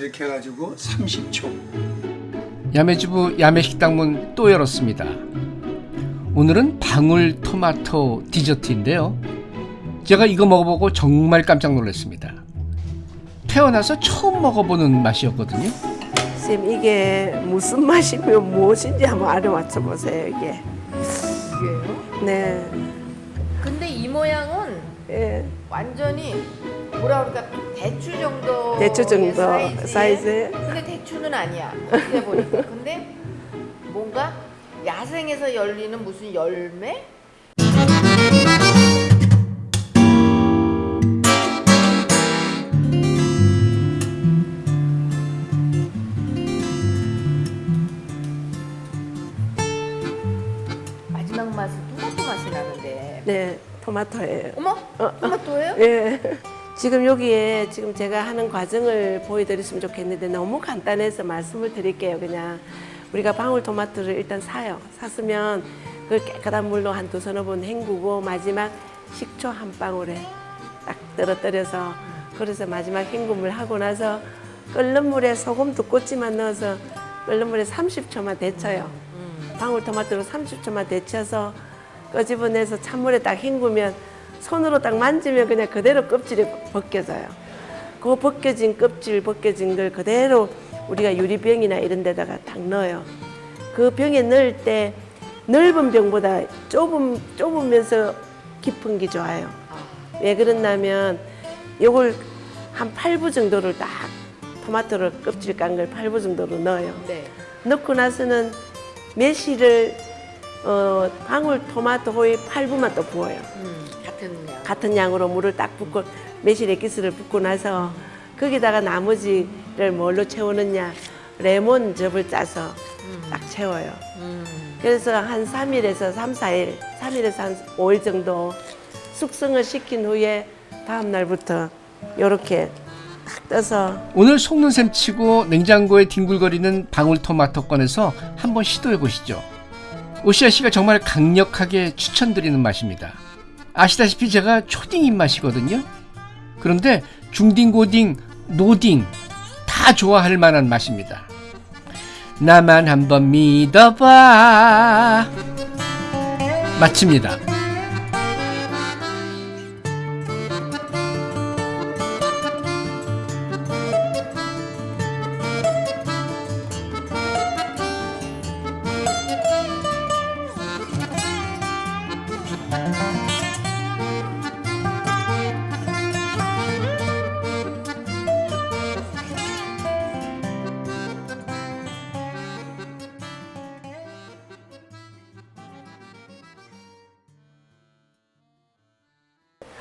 이렇게 해가지고 30초. 야매주부 야매식당 문 또 열었습니다. 오늘은 방울 토마토 디저트인데요. 제가 이거 먹어보고 정말 깜짝 놀랐습니다. 태어나서 처음 먹어보는 맛이었거든요. 쌤 이게 무슨 맛이면 무엇인지 한번 알아맞혀 보세요 이게. 이게요? 네. 근데 이 모양은 예. 완전히 뭐라 그럴까 대추 정도 대추 정도 사이즈에 사이즈에. 근데 대추는 아니야 어떻게 보니까 근데 뭔가 야생에서 열리는 무슨 열매 마지막 맛은 토마토 맛이 나는데 네. 토마토예요. 어머 토마토예요? 예. 지금 여기에 지금 제가 하는 과정을 보여드렸으면 좋겠는데 너무 간단해서 말씀을 드릴게요. 그냥 우리가 방울토마토를 일단 사요. 샀으면 그 깨끗한 물로 한 두 서너 번 헹구고 마지막 식초 한 방울에 딱 떨어뜨려서 그래서 마지막 헹굼을 하고 나서 끓는 물에 소금 두 꼬치만 넣어서 끓는 물에 30초만 데쳐요. 방울토마토로 30초만 데쳐서 끄집어내서 찬물에 딱 헹구면 손으로 딱 만지면 그냥 그대로 껍질이 벗겨져요. 그 벗겨진 껍질 벗겨진 걸 그대로 우리가 유리병이나 이런 데다가 딱 넣어요. 그 병에 넣을 때 넓은 병보다 좁은, 좁으면서 깊은 게 좋아요. 왜 그러냐면 요걸 한 8부 정도를 딱 토마토를 껍질 깐 걸 8부 정도로 넣어요. 네. 넣고 나서는 매실을 어, 방울 토마토의 8부만 또 부어요. 음, 같은 양. 같은 양으로 물을 딱 붓고 매실 액기스를 붓고 나서 거기다가 나머지를 뭘로 채우느냐 레몬 즙을 짜서 딱 채워요. 음. 그래서 한 3일에서 3, 4일, 3일에서 한 5일 정도 숙성을 시킨 후에 다음 날부터 이렇게 딱 떠서 오늘 속는 셈 치고 냉장고에 뒹굴거리는 방울토마토 꺼내서 한번 시도해 보시죠. 오시아 씨가 정말 강력하게 추천드리는 맛입니다. 아시다시피 제가 초딩 입맛이거든요. 그런데 중딩, 고딩, 노딩 다 좋아할 만한 맛입니다. 나만 한번 믿어봐. 마칩니다.